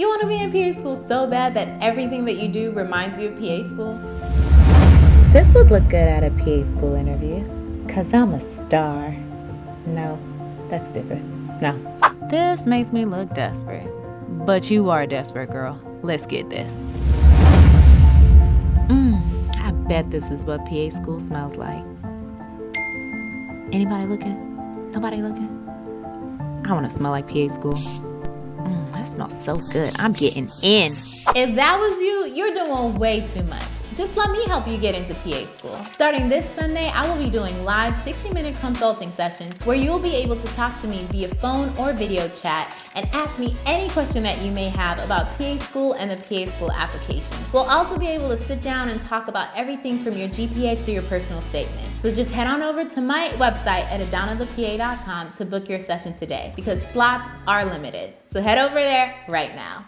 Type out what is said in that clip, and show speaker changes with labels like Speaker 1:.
Speaker 1: You want to be in PA school so bad that everything that you do reminds you of PA school?
Speaker 2: This would look good at a PA school interview, cause I'm a star. No, that's stupid. No.
Speaker 1: This makes me look desperate. But you are desperate, girl. Let's get this. Mmm, I bet this is what PA school smells like. Anybody looking? Nobody looking? I want to smell like PA school. That smells so good. I'm getting in. If that was you, you're doing way too much. Just let me help you get into PA school. Starting this Sunday, I will be doing live 60 minute consulting sessions where you'll be able to talk to me via phone or video chat and ask me any question that you may have about PA school and the PA school application. We'll also be able to sit down and talk about everything from your GPA to your personal statement. So just head on over to my website at adanathepa.com to book your session today because slots are limited. So head over there right now.